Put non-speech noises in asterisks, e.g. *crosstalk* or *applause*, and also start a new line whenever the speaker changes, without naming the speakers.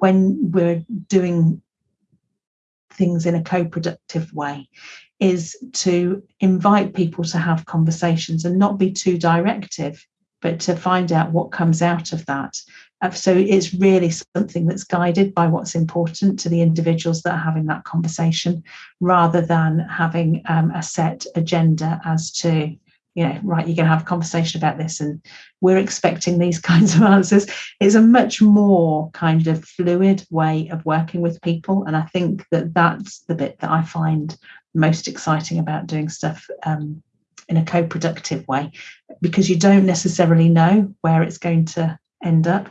when we're doing things in a co-productive way is to invite people to have conversations and not be too directive but to find out what comes out of that. Uh, so it's really something that's guided by what's important to the individuals that are having that conversation rather than having um, a set agenda as to you know, right, you're going to have a conversation about this and we're expecting these *laughs* kinds of answers. It's a much more kind of fluid way of working with people. And I think that that's the bit that I find most exciting about doing stuff um, in a co-productive way, because you don't necessarily know where it's going to end up.